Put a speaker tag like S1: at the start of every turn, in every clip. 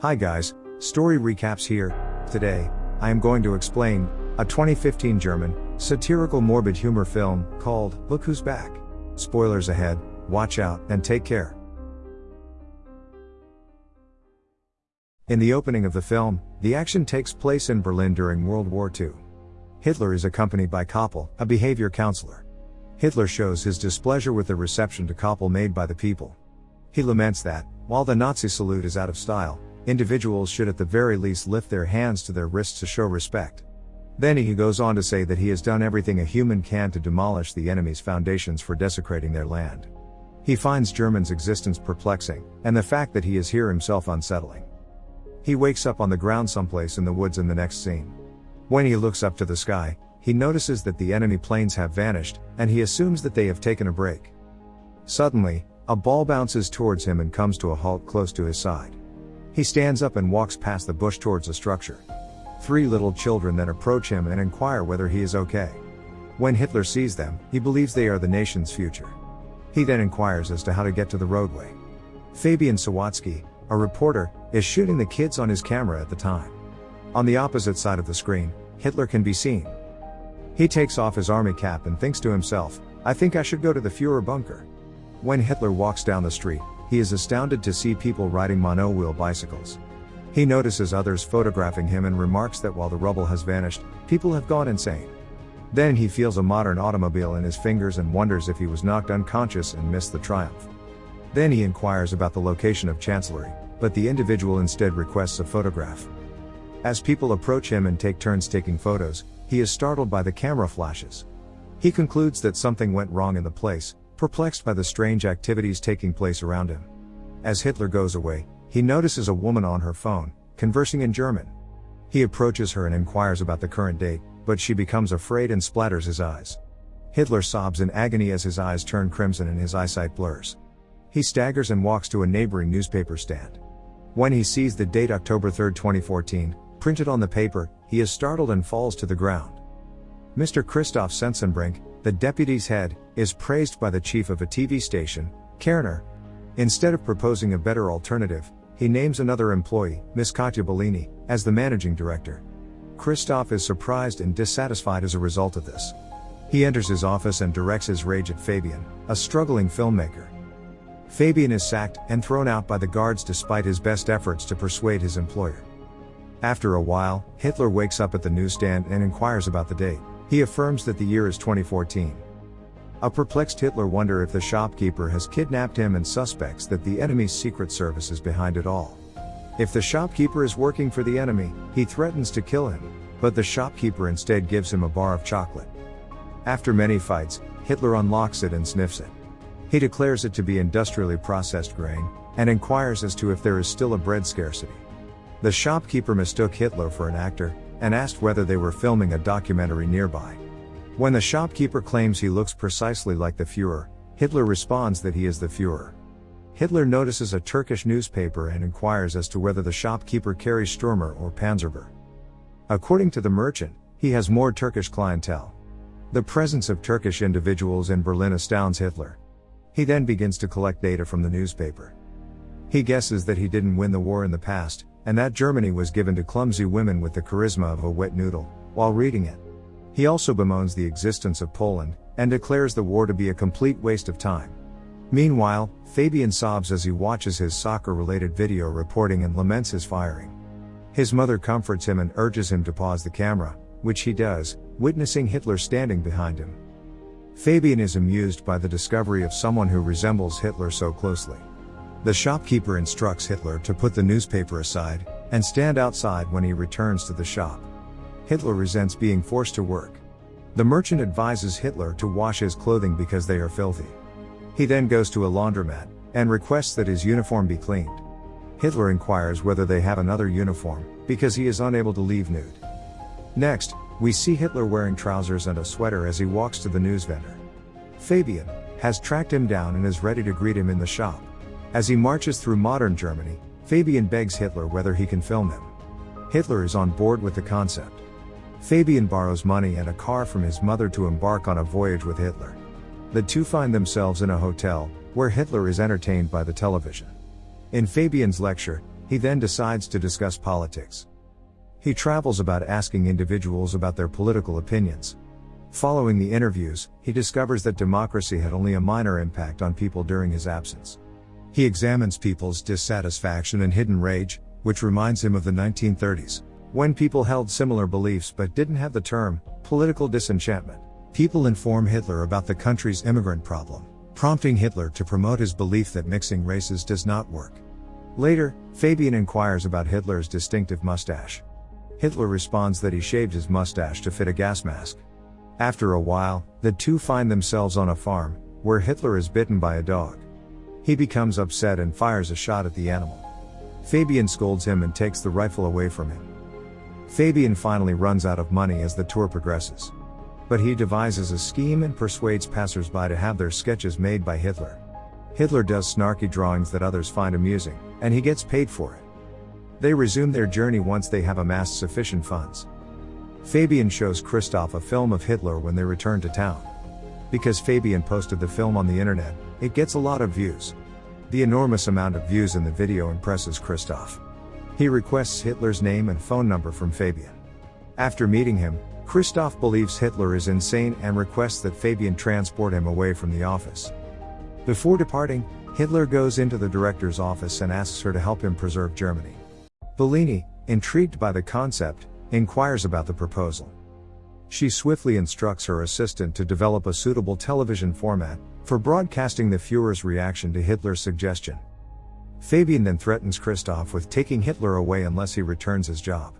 S1: Hi guys, story recaps here. Today, I am going to explain a 2015 German satirical morbid humor film called Look Who's Back. Spoilers ahead, watch out and take care. In the opening of the film, the action takes place in Berlin during World War II. Hitler is accompanied by Koppel, a behavior counselor. Hitler shows his displeasure with the reception to Koppel made by the people. He laments that, while the Nazi salute is out of style, individuals should at the very least lift their hands to their wrists to show respect. Then he goes on to say that he has done everything a human can to demolish the enemy's foundations for desecrating their land. He finds German's existence perplexing, and the fact that he is here himself unsettling. He wakes up on the ground someplace in the woods in the next scene. When he looks up to the sky, he notices that the enemy planes have vanished, and he assumes that they have taken a break. Suddenly, a ball bounces towards him and comes to a halt close to his side. He stands up and walks past the bush towards a structure. Three little children then approach him and inquire whether he is okay. When Hitler sees them, he believes they are the nation's future. He then inquires as to how to get to the roadway. Fabian Sawatzki, a reporter, is shooting the kids on his camera at the time. On the opposite side of the screen, Hitler can be seen. He takes off his army cap and thinks to himself, I think I should go to the Fuhrer bunker. When Hitler walks down the street, he is astounded to see people riding mono-wheel bicycles. He notices others photographing him and remarks that while the rubble has vanished, people have gone insane. Then he feels a modern automobile in his fingers and wonders if he was knocked unconscious and missed the triumph. Then he inquires about the location of Chancellery, but the individual instead requests a photograph. As people approach him and take turns taking photos, he is startled by the camera flashes. He concludes that something went wrong in the place, perplexed by the strange activities taking place around him. As Hitler goes away, he notices a woman on her phone, conversing in German. He approaches her and inquires about the current date, but she becomes afraid and splatters his eyes. Hitler sobs in agony as his eyes turn crimson and his eyesight blurs. He staggers and walks to a neighboring newspaper stand. When he sees the date October 3, 2014, printed on the paper, he is startled and falls to the ground. Mr. Christoph Sensenbrink, the deputy's head, is praised by the chief of a TV station, Kerner. Instead of proposing a better alternative, he names another employee, Miss Katja Bellini, as the managing director. Christoph is surprised and dissatisfied as a result of this. He enters his office and directs his rage at Fabian, a struggling filmmaker. Fabian is sacked and thrown out by the guards despite his best efforts to persuade his employer. After a while, Hitler wakes up at the newsstand and inquires about the date. He affirms that the year is 2014. A perplexed Hitler wonder if the shopkeeper has kidnapped him and suspects that the enemy's secret service is behind it all. If the shopkeeper is working for the enemy, he threatens to kill him, but the shopkeeper instead gives him a bar of chocolate. After many fights, Hitler unlocks it and sniffs it. He declares it to be industrially processed grain, and inquires as to if there is still a bread scarcity. The shopkeeper mistook Hitler for an actor, and asked whether they were filming a documentary nearby. When the shopkeeper claims he looks precisely like the Fuhrer, Hitler responds that he is the Fuhrer. Hitler notices a Turkish newspaper and inquires as to whether the shopkeeper carries Sturmer or Panzerbeer. According to the merchant, he has more Turkish clientele. The presence of Turkish individuals in Berlin astounds Hitler. He then begins to collect data from the newspaper. He guesses that he didn't win the war in the past, and that Germany was given to clumsy women with the charisma of a wet noodle, while reading it. He also bemoans the existence of Poland, and declares the war to be a complete waste of time. Meanwhile, Fabian sobs as he watches his soccer related video reporting and laments his firing. His mother comforts him and urges him to pause the camera, which he does, witnessing Hitler standing behind him. Fabian is amused by the discovery of someone who resembles Hitler so closely. The shopkeeper instructs Hitler to put the newspaper aside and stand outside when he returns to the shop. Hitler resents being forced to work. The merchant advises Hitler to wash his clothing because they are filthy. He then goes to a laundromat and requests that his uniform be cleaned. Hitler inquires whether they have another uniform because he is unable to leave nude. Next, we see Hitler wearing trousers and a sweater as he walks to the news vendor. Fabian has tracked him down and is ready to greet him in the shop. As he marches through modern Germany, Fabian begs Hitler whether he can film him. Hitler is on board with the concept. Fabian borrows money and a car from his mother to embark on a voyage with Hitler. The two find themselves in a hotel, where Hitler is entertained by the television. In Fabian's lecture, he then decides to discuss politics. He travels about asking individuals about their political opinions. Following the interviews, he discovers that democracy had only a minor impact on people during his absence. He examines people's dissatisfaction and hidden rage, which reminds him of the 1930s, when people held similar beliefs but didn't have the term political disenchantment. People inform Hitler about the country's immigrant problem, prompting Hitler to promote his belief that mixing races does not work. Later, Fabian inquires about Hitler's distinctive mustache. Hitler responds that he shaved his mustache to fit a gas mask. After a while, the two find themselves on a farm, where Hitler is bitten by a dog. He becomes upset and fires a shot at the animal. Fabian scolds him and takes the rifle away from him. Fabian finally runs out of money as the tour progresses. But he devises a scheme and persuades passersby to have their sketches made by Hitler. Hitler does snarky drawings that others find amusing, and he gets paid for it. They resume their journey once they have amassed sufficient funds. Fabian shows Christoph a film of Hitler when they return to town. Because Fabian posted the film on the internet, it gets a lot of views. The enormous amount of views in the video impresses Christoph. He requests Hitler's name and phone number from Fabian. After meeting him, Christoph believes Hitler is insane and requests that Fabian transport him away from the office. Before departing, Hitler goes into the director's office and asks her to help him preserve Germany. Bellini, intrigued by the concept, inquires about the proposal. She swiftly instructs her assistant to develop a suitable television format for broadcasting the Fuhrer's reaction to Hitler's suggestion. Fabian then threatens Christoph with taking Hitler away unless he returns his job.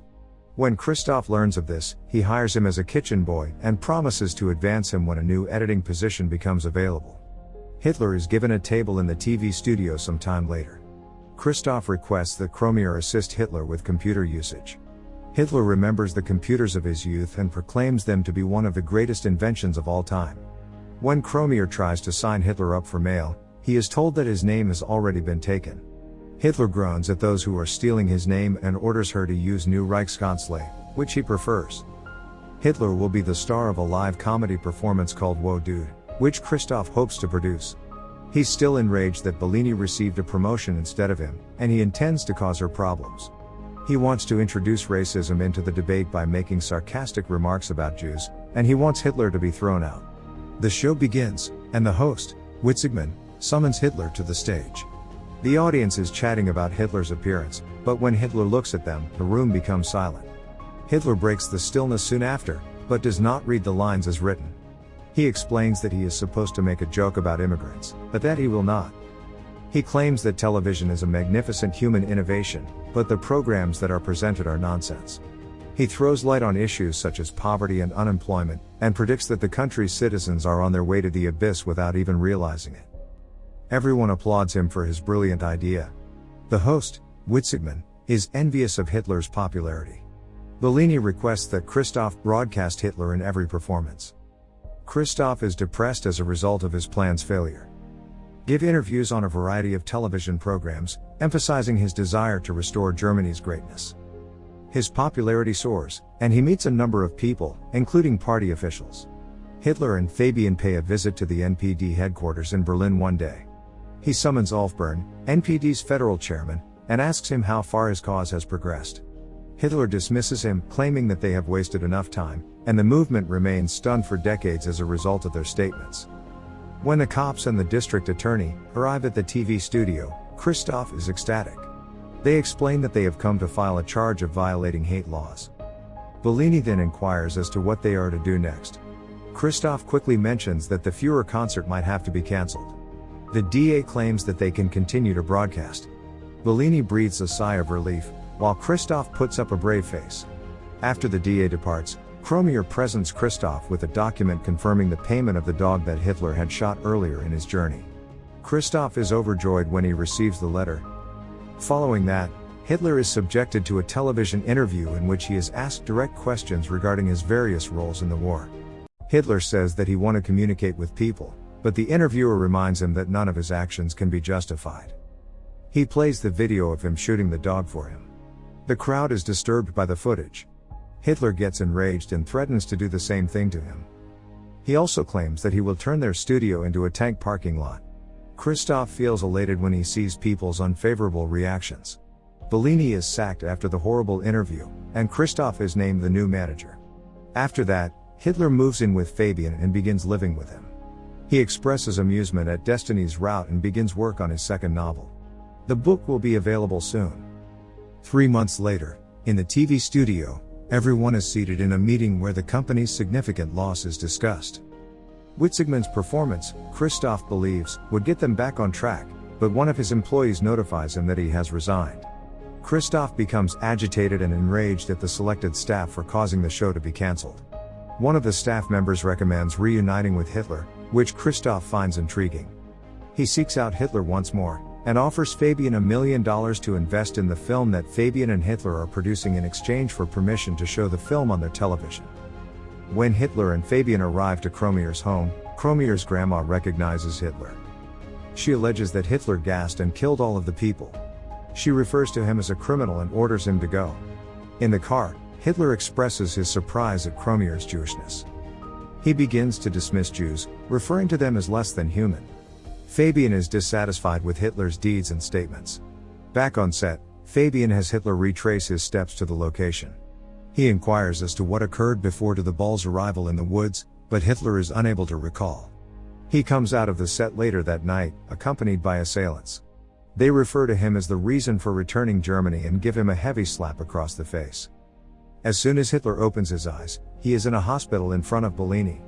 S1: When Christoph learns of this, he hires him as a kitchen boy and promises to advance him when a new editing position becomes available. Hitler is given a table in the TV studio some time later. Christoph requests that Kromier assist Hitler with computer usage. Hitler remembers the computers of his youth and proclaims them to be one of the greatest inventions of all time. When Kromier tries to sign Hitler up for mail, he is told that his name has already been taken. Hitler groans at those who are stealing his name and orders her to use New Reichskanzlei, which he prefers. Hitler will be the star of a live comedy performance called Whoa Dude, which Christoph hopes to produce. He's still enraged that Bellini received a promotion instead of him, and he intends to cause her problems. He wants to introduce racism into the debate by making sarcastic remarks about Jews, and he wants Hitler to be thrown out. The show begins, and the host, Witzigmann, summons Hitler to the stage. The audience is chatting about Hitler's appearance, but when Hitler looks at them, the room becomes silent. Hitler breaks the stillness soon after, but does not read the lines as written. He explains that he is supposed to make a joke about immigrants, but that he will not. He claims that television is a magnificent human innovation, but the programs that are presented are nonsense. He throws light on issues such as poverty and unemployment, and predicts that the country's citizens are on their way to the abyss without even realizing it. Everyone applauds him for his brilliant idea. The host, Witzigmann, is envious of Hitler's popularity. Bellini requests that Christoph broadcast Hitler in every performance. Christoph is depressed as a result of his plan's failure give interviews on a variety of television programs, emphasizing his desire to restore Germany's greatness. His popularity soars, and he meets a number of people, including party officials. Hitler and Fabian pay a visit to the NPD headquarters in Berlin one day. He summons Ulf Bern, NPD's federal chairman, and asks him how far his cause has progressed. Hitler dismisses him, claiming that they have wasted enough time, and the movement remains stunned for decades as a result of their statements. When the cops and the district attorney arrive at the TV studio, Christoph is ecstatic. They explain that they have come to file a charge of violating hate laws. Bellini then inquires as to what they are to do next. Christoph quickly mentions that the Fuhrer concert might have to be cancelled. The DA claims that they can continue to broadcast. Bellini breathes a sigh of relief, while Christoph puts up a brave face. After the DA departs, Kromier presents Christoph with a document confirming the payment of the dog that Hitler had shot earlier in his journey. Christoph is overjoyed when he receives the letter. Following that, Hitler is subjected to a television interview in which he is asked direct questions regarding his various roles in the war. Hitler says that he want to communicate with people, but the interviewer reminds him that none of his actions can be justified. He plays the video of him shooting the dog for him. The crowd is disturbed by the footage. Hitler gets enraged and threatens to do the same thing to him. He also claims that he will turn their studio into a tank parking lot. Christoph feels elated when he sees people's unfavorable reactions. Bellini is sacked after the horrible interview, and Christoph is named the new manager. After that, Hitler moves in with Fabian and begins living with him. He expresses amusement at Destiny's route and begins work on his second novel. The book will be available soon. Three months later, in the TV studio, everyone is seated in a meeting where the company's significant loss is discussed. Witzigmann's performance, Christoph believes, would get them back on track, but one of his employees notifies him that he has resigned. Christoph becomes agitated and enraged at the selected staff for causing the show to be cancelled. One of the staff members recommends reuniting with Hitler, which Christoph finds intriguing. He seeks out Hitler once more, and offers Fabian a million dollars to invest in the film that Fabian and Hitler are producing in exchange for permission to show the film on their television. When Hitler and Fabian arrive to Kromier's home, Kromier's grandma recognizes Hitler. She alleges that Hitler gassed and killed all of the people. She refers to him as a criminal and orders him to go. In the car, Hitler expresses his surprise at Kromier's Jewishness. He begins to dismiss Jews, referring to them as less than human. Fabian is dissatisfied with Hitler's deeds and statements. Back on set, Fabian has Hitler retrace his steps to the location. He inquires as to what occurred before to the ball's arrival in the woods, but Hitler is unable to recall. He comes out of the set later that night, accompanied by assailants. They refer to him as the reason for returning Germany and give him a heavy slap across the face. As soon as Hitler opens his eyes, he is in a hospital in front of Bellini.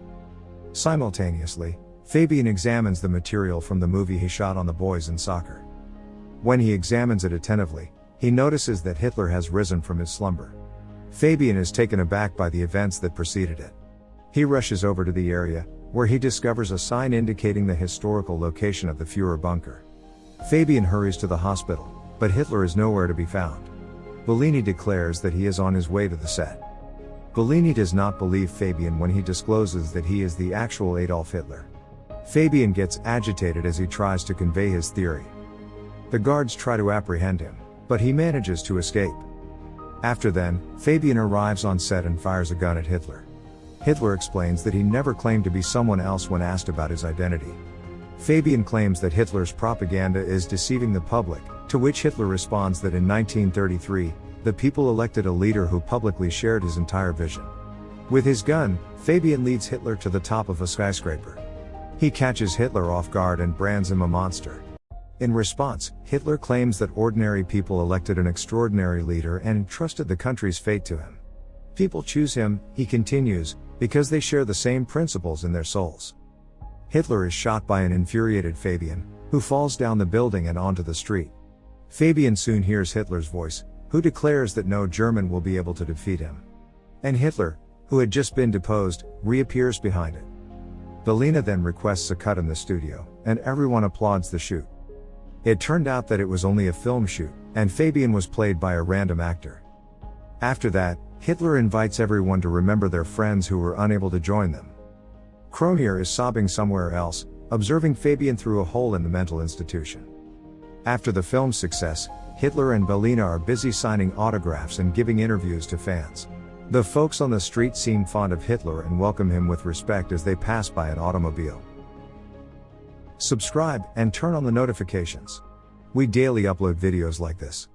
S1: Simultaneously, Fabian examines the material from the movie he shot on the boys in soccer. When he examines it attentively, he notices that Hitler has risen from his slumber. Fabian is taken aback by the events that preceded it. He rushes over to the area, where he discovers a sign indicating the historical location of the Fuhrer bunker. Fabian hurries to the hospital, but Hitler is nowhere to be found. Bellini declares that he is on his way to the set. Bellini does not believe Fabian when he discloses that he is the actual Adolf Hitler. Fabian gets agitated as he tries to convey his theory. The guards try to apprehend him, but he manages to escape. After then, Fabian arrives on set and fires a gun at Hitler. Hitler explains that he never claimed to be someone else when asked about his identity. Fabian claims that Hitler's propaganda is deceiving the public, to which Hitler responds that in 1933, the people elected a leader who publicly shared his entire vision. With his gun, Fabian leads Hitler to the top of a skyscraper. He catches Hitler off guard and brands him a monster. In response, Hitler claims that ordinary people elected an extraordinary leader and entrusted the country's fate to him. People choose him, he continues, because they share the same principles in their souls. Hitler is shot by an infuriated Fabian, who falls down the building and onto the street. Fabian soon hears Hitler's voice, who declares that no German will be able to defeat him. And Hitler, who had just been deposed, reappears behind it. Bellini then requests a cut in the studio, and everyone applauds the shoot. It turned out that it was only a film shoot, and Fabian was played by a random actor. After that, Hitler invites everyone to remember their friends who were unable to join them. Kromier is sobbing somewhere else, observing Fabian through a hole in the mental institution. After the film's success, Hitler and Bellini are busy signing autographs and giving interviews to fans. The folks on the street seem fond of Hitler and welcome him with respect as they pass by an automobile. Subscribe and turn on the notifications. We daily upload videos like this.